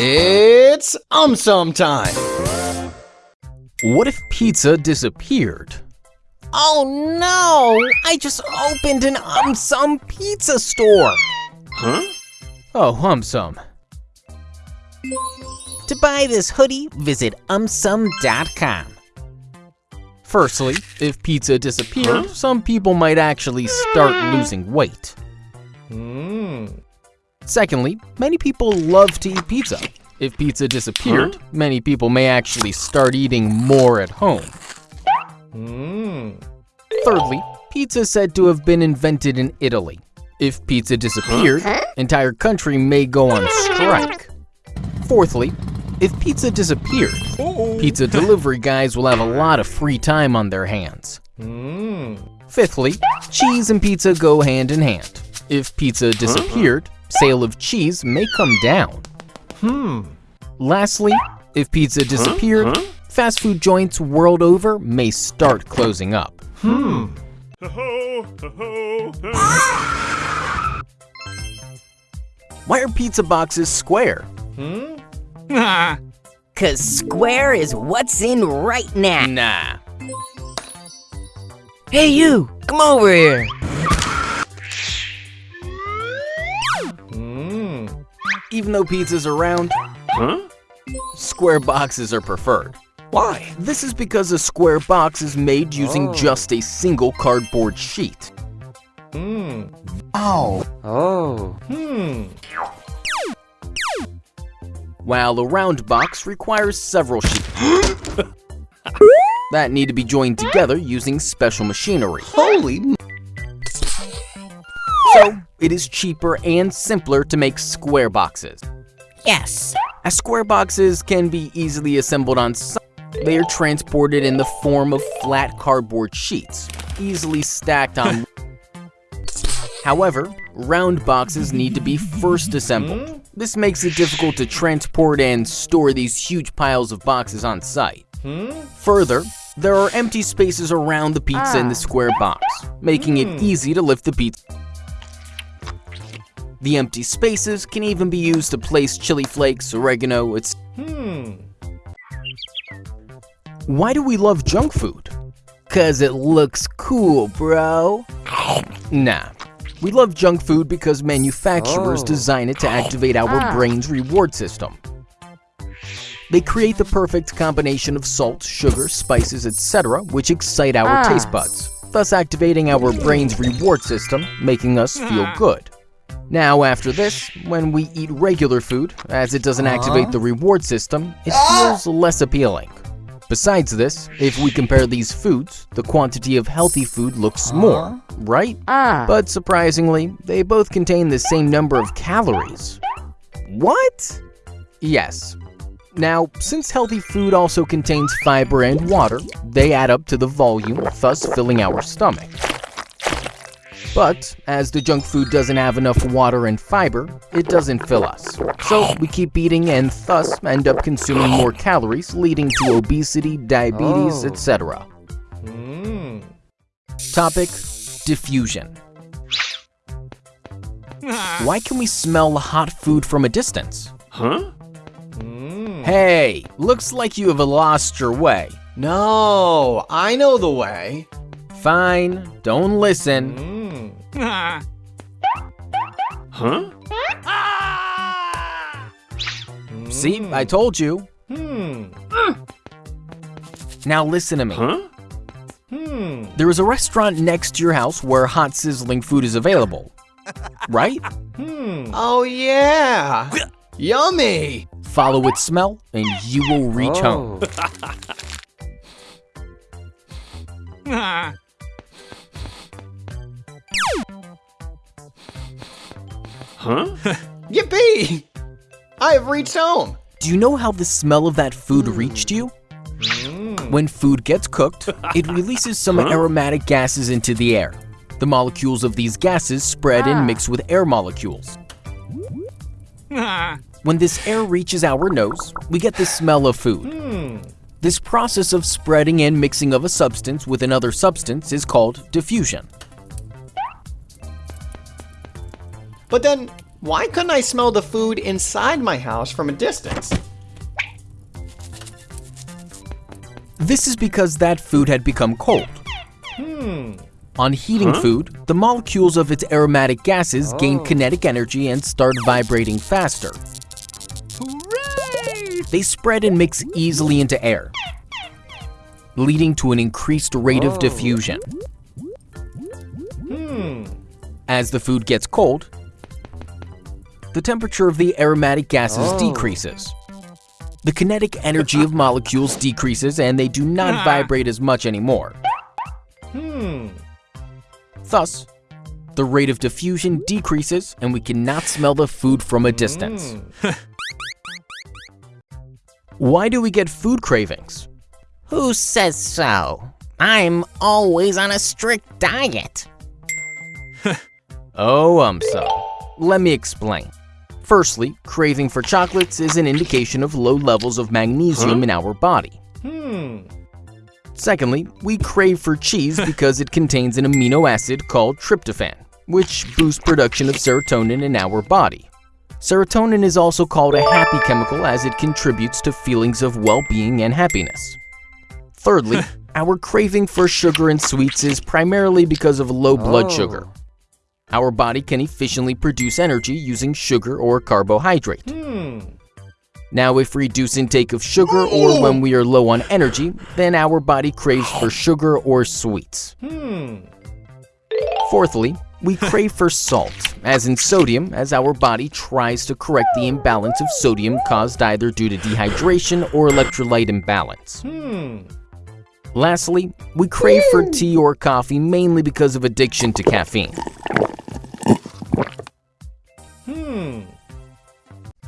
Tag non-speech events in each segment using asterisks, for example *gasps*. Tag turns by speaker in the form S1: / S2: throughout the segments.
S1: It's um sum time.
S2: What if pizza disappeared?
S3: Oh no! I just opened an um sum pizza store. Huh?
S2: Oh, AumSum.
S3: To buy this hoodie, visit aumsum.com.
S2: Firstly, if pizza disappeared, some people might actually start losing weight. Secondly, many people love to eat pizza. If pizza disappeared, many people may actually start eating more at home. Hmm. Thirdly, pizza is said to have been invented in Italy. If pizza disappeared, entire country may go on strike. Fourthly, if pizza disappeared, pizza delivery guys will have a lot of free time on their hands. Hmm. Fifthly, cheese and pizza go hand in hand. If pizza disappeared, sale of cheese may come down. Hmm. Lastly, if pizza disappeared, fast food joints world over may start closing up. Hmm. Why are pizza boxes square? Hmm. Nah. *laughs*
S4: Cause square is what's in right now.
S2: Nah.
S4: Hey you, come over here.
S2: Even though pizza's are round, square boxes are preferred.
S1: Why?
S2: This is because a square box is made using just a single cardboard sheet. Hmm. Wow.
S1: Oh.
S4: Oh.
S2: while a round box requires several sheets *gasps* that need to be joined together using special machinery.
S1: Holy m-
S2: So, it is cheaper and simpler to make square boxes.
S4: Yes.
S2: As square boxes can be easily assembled on site, they are transported in the form of flat cardboard sheets, easily stacked on. *laughs* However, round boxes need to be first assembled. This makes it difficult to transport and store these huge piles of boxes on site. Further, there are empty spaces around the pizza in the ah. square box, making it hmm. easy to lift the pizza. The empty spaces can even be used to place chili flakes, oregano, etc. Hmm. Why do we love junk food? Cause it looks cool, bro. Nah. We love junk food because manufacturers
S4: Oh.
S2: design it to activate our
S4: Ah.
S2: brain's reward system. They create the perfect combination of salt, sugar, spices, etc., which excite our
S4: Ah.
S2: taste buds, thus activating our brain's reward system, making us feel good. Now, after this, when we eat regular food, as it doesn't activate the uh-huh. reward system, it feels ah! less appealing. Besides this, if we compare these foods, the quantity of healthy food looks uh-huh. more, right?
S4: Ah.
S2: But surprisingly, they both contain the same number of calories. What? Yes. Now, since healthy food also contains fiber and water, they add up to the volume, thus filling our stomach. But, as the junk food doesn't have enough water and fiber, it doesn't fill us. So, we keep eating and thus end up consuming more calories, leading to obesity, diabetes,
S4: Oh.
S2: etc. Hmm. Topic Diffusion. Why can we smell hot food from a distance? Huh? Hmm. Hey, looks like you have lost your way.
S1: No, I know the way.
S2: Fine, don't listen. Hmm. See, I told you. Hmm. Now listen to me. Hmm. There is a restaurant next to your house where hot sizzling food is available. *laughs* Right? Hmm.
S1: Oh yeah. Yummy.
S2: Follow its smell and you will reach
S4: Oh.
S2: home. *laughs* *laughs* *laughs*
S1: Yippee! I have reached home.
S2: Do you know how the smell of that food hmm. reached you? Hmm. When food gets cooked, *laughs* it releases some aromatic gases into the air. The molecules of these gases spread and ah. mix with air molecules. *laughs* When this air reaches our nose, we get the smell of food. Hmm. This process of spreading and mixing of a substance with another substance is called diffusion.
S1: But then, Why couldn't I smell the food inside my house from a distance?
S2: This is because that food had become cold. Hmm. On heating food, the molecules of its aromatic gases gain oh. kinetic energy and start vibrating faster. They spread and mix easily into air, leading to an increased rate of oh. diffusion. Hmm. As the food gets cold, the temperature of the aromatic gases decreases. The kinetic energy of molecules decreases and they do not vibrate as much anymore. Thus, the rate of diffusion decreases and we cannot smell the food from a distance. *laughs* Why do we get food cravings?
S3: Who says so? I'm always on a strict diet. *laughs*
S2: Oh, um, so. Let me explain. Firstly, craving for chocolates is an indication of low levels of magnesium in our body. Hmm. Secondly, we crave for cheese *laughs* because it contains an amino acid called tryptophan, which boosts production of serotonin in our body. Serotonin is also called a happy chemical as it contributes to feelings of well-being and happiness. Thirdly, *laughs* our craving for sugar and sweets is primarily because of low blood oh. sugar. Our body can efficiently produce energy using sugar or carbohydrate. Hmm. Now, if we reduce intake of sugar or when we are low on energy, then our body craves for sugar or sweets. Hmm. Fourthly, we crave for salt, as in sodium, as our body tries to correct the imbalance of sodium caused either due to dehydration or electrolyte imbalance. Hmm. Lastly, we crave for tea or coffee mainly because of addiction to caffeine. Hmm.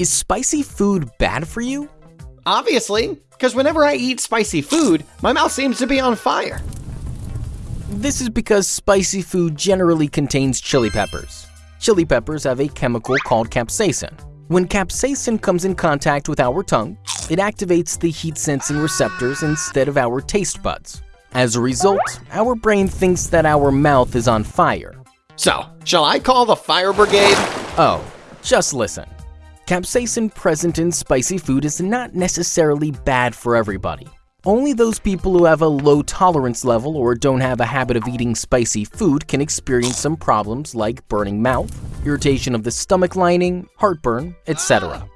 S2: Is spicy food bad for you?
S1: Obviously, because whenever I eat spicy food, my mouth seems to be on fire.
S2: This is because spicy food generally contains chili peppers. Chili peppers have a chemical called capsaicin. When capsaicin comes in contact with our tongue, it activates the heat-sensing receptors instead of our taste buds. As a result, our brain thinks that our mouth is on fire.
S1: So, shall I call the fire brigade?
S2: Oh, just listen. Capsaicin present in spicy food is not necessarily bad for everybody. Only those people who have a low tolerance level or don't have a habit of eating spicy food can experience some problems like burning mouth, irritation of the stomach lining, heartburn, etc.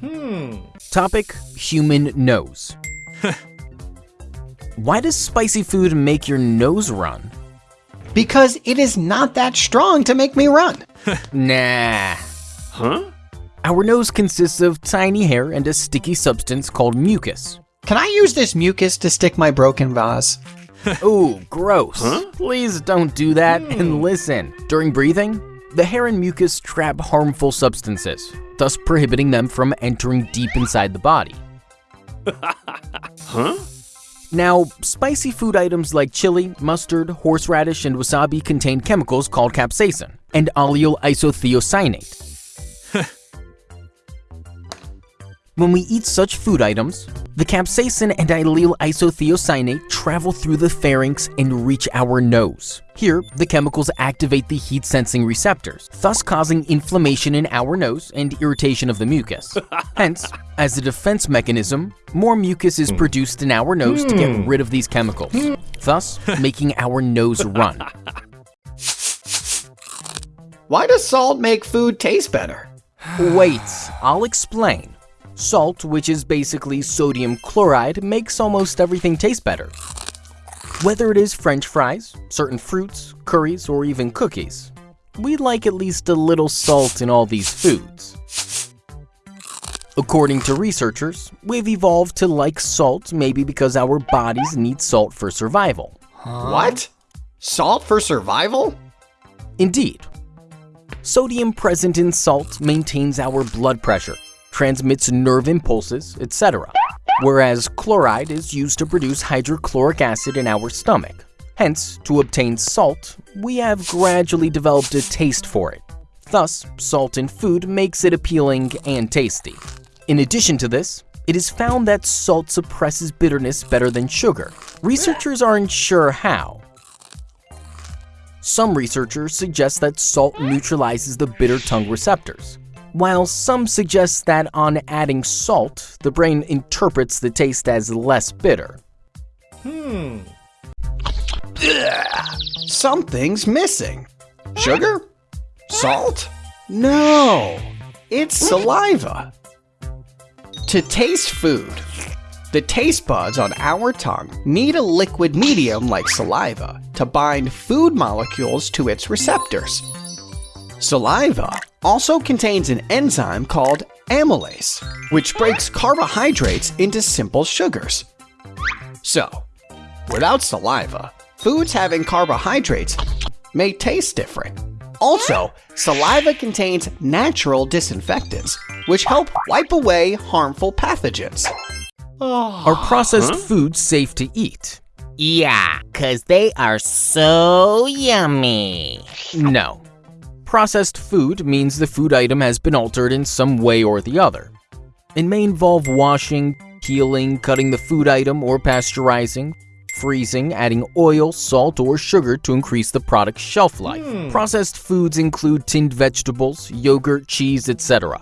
S2: Hmm. Topic Human nose. *laughs* Why does spicy food make your nose run?
S1: Because it is not that strong to make me run. *laughs*
S2: Nah. Huh? Our nose consists of tiny hair and a sticky substance called mucus.
S1: Can I use this mucus to stick my broken vase? *laughs*
S2: Ooh, gross. Please don't do that and hmm. listen. During breathing, the hair and mucus trap harmful substances, thus prohibiting them from entering deep inside the body. *laughs* huh? Now, spicy food items like chili, mustard, horseradish, and wasabi contain chemicals called capsaicin and allyl isothiocyanate. *laughs* When we eat such food items, the capsaicin and allyl isothiocyanate travel through the pharynx and reach our nose. Here, the chemicals activate the heat-sensing receptors, thus causing inflammation in our nose and irritation of the mucus. *laughs* Hence, as a defense mechanism, more mucus is hmm. produced in our nose to get hmm. rid of these chemicals, hmm. thus *laughs* making our nose run.
S1: Why does salt make food taste better?
S2: Wait, I'll explain. Salt, which is basically sodium chloride, makes almost everything taste better. Whether it is french fries, certain fruits, curries, or even cookies. We like at least a little salt in all these foods. According to researchers, we've evolved to like salt maybe because our bodies need salt for survival.
S1: What? Salt for survival?
S2: Indeed. Sodium present in salt maintains our blood pressure, transmits nerve impulses, etc. Whereas chloride is used to produce hydrochloric acid in our stomach. Hence, to obtain salt, we have gradually developed a taste for it. Thus, salt in food makes it appealing and tasty. In addition to this, it is found that salt suppresses bitterness better than sugar. Researchers aren't sure how, Some researchers suggest that salt neutralizes the bitter tongue receptors, while some suggest that on adding salt, the brain interprets the taste as less bitter. Hmm.
S1: Something's missing. Sugar? Salt? No, it's saliva. To taste food, the taste buds on our tongue need a liquid medium like saliva to bind food molecules to its receptors. Saliva also contains an enzyme called amylase, which breaks carbohydrates into simple sugars. So, without saliva, foods having carbohydrates may taste different. Also, saliva contains natural disinfectants, which help wipe away harmful pathogens.
S2: Are processed foods safe to eat?
S3: Yeah, cause they are so yummy.
S2: No. Processed food means the food item has been altered in some way or the other. It may involve washing, peeling, cutting the food item, or pasteurizing, freezing, adding oil, salt, or sugar to increase the product's shelf life. Hmm. Processed foods include tinned vegetables, yogurt, cheese, etc.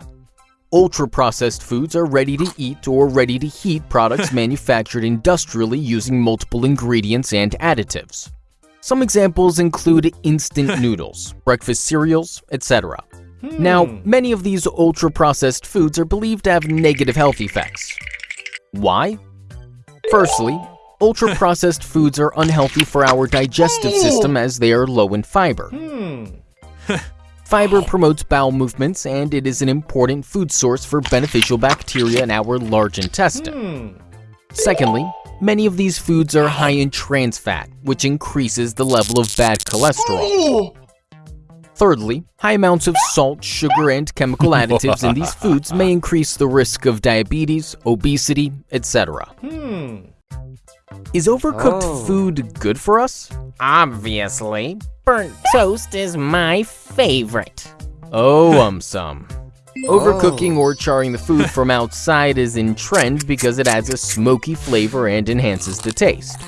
S2: Ultra-processed foods are ready-to-eat or ready-to-heat products *laughs* manufactured industrially using multiple ingredients and additives. Some examples include instant *laughs* noodles, breakfast cereals, etc. Hmm. Now, many of these ultra-processed foods are believed to have negative health effects. Why? Firstly, ultra-processed *laughs* foods are unhealthy for our digestive system as they are low in fiber. Hmm. Fiber promotes bowel movements and it is an important food source for beneficial bacteria in our large intestine. Hmm. Secondly, many of these foods are high in trans fat, which increases the level of bad cholesterol. Thirdly, high amounts of salt, sugar, and chemical *laughs* additives in these foods may increase the risk of diabetes, obesity, etc. Hmm. Is overcooked oh. food good for us?
S3: Obviously, burnt toast is my favorite.
S2: Oh, um, some. *laughs* Overcooking or charring the food from outside is in trend because it adds a smoky flavor and enhances the taste.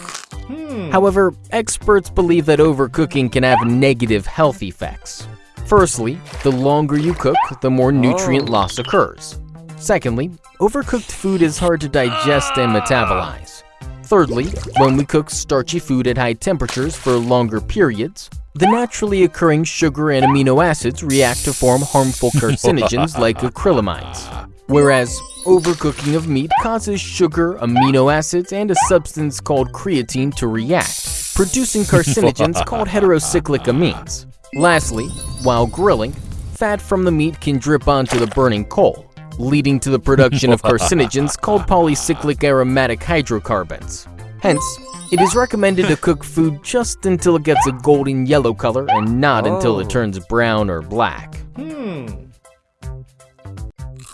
S2: However, experts believe that overcooking can have negative health effects. Firstly, the longer you cook, the more nutrient loss occurs. Secondly, overcooked food is hard to digest and metabolize. Thirdly, when we cook starchy food at high temperatures for longer periods, the naturally occurring sugar and amino acids react to form harmful carcinogens *laughs* like acrylamides. Whereas overcooking of meat causes sugar, amino acids, and a substance called creatine to react, producing carcinogens called heterocyclic amines. Lastly, while grilling, fat from the meat can drip onto the burning coal, leading to the production of *laughs* carcinogens called polycyclic aromatic hydrocarbons. Hence, it is recommended to cook food just until it gets a golden yellow color and not until it turns brown or black.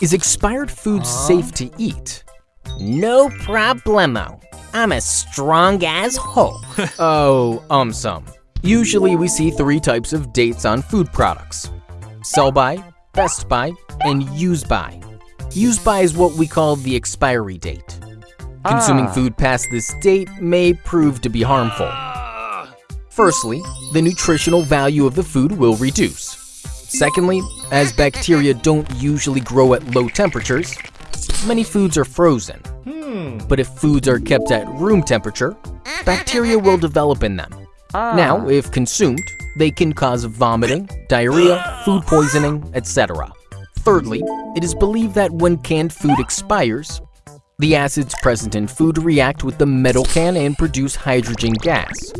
S2: Is expired food safe to eat?
S3: No problemo. I'm as strong as Hulk. *laughs*
S2: Oh, um some. Usually we see three types of dates on food products. Sell by, best by, and use by. Use by is what we call the expiry date. Consuming ah. food past this date may prove to be harmful. Firstly, the nutritional value of the food will reduce. Secondly, as bacteria don't usually grow at low temperatures, many foods are frozen. Hmm. But if foods are kept at room temperature, bacteria will develop in them. Ah. Now, if consumed, they can cause vomiting, diarrhea, food poisoning, etc. Thirdly, it is believed that when canned food expires, the acids present in food react with the metal can and produce hydrogen gas,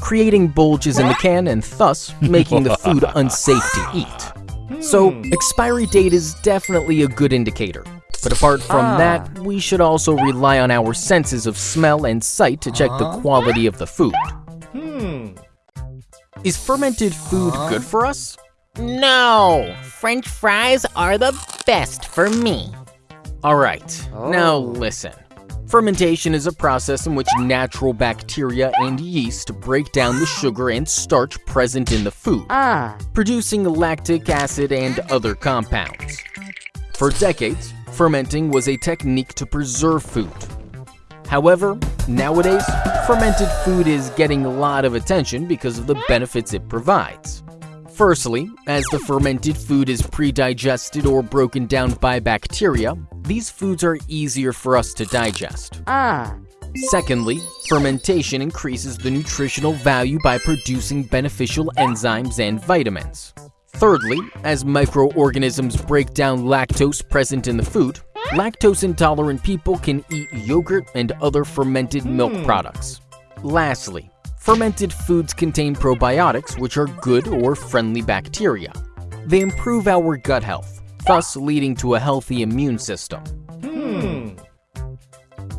S2: creating bulges in the can and thus *laughs* making the food unsafe to eat. So, expiry date is definitely a good indicator. But apart from that, we should also rely on our senses of smell and sight to check the quality of the food. Hmm. Is fermented food good for us?
S3: No, French fries are the best for me.
S2: Alright, now oh. listen. Fermentation is a process in which natural bacteria and yeast break down the sugar and starch present in the food, ah. producing lactic acid and other compounds. For decades, fermenting was a technique to preserve food. However, nowadays, fermented food is getting a lot of attention because of the benefits it provides. Firstly, as the fermented food is pre-digested or broken down by bacteria, these foods are easier for us to digest. Ah. Secondly, fermentation increases the nutritional value by producing beneficial enzymes and vitamins. Thirdly, as microorganisms break down lactose present in the food, lactose intolerant people can eat yogurt and other fermented milk products. Lastly, Fermented foods contain probiotics, which are good or friendly bacteria. They improve our gut health, thus leading to a healthy immune system. Hmm.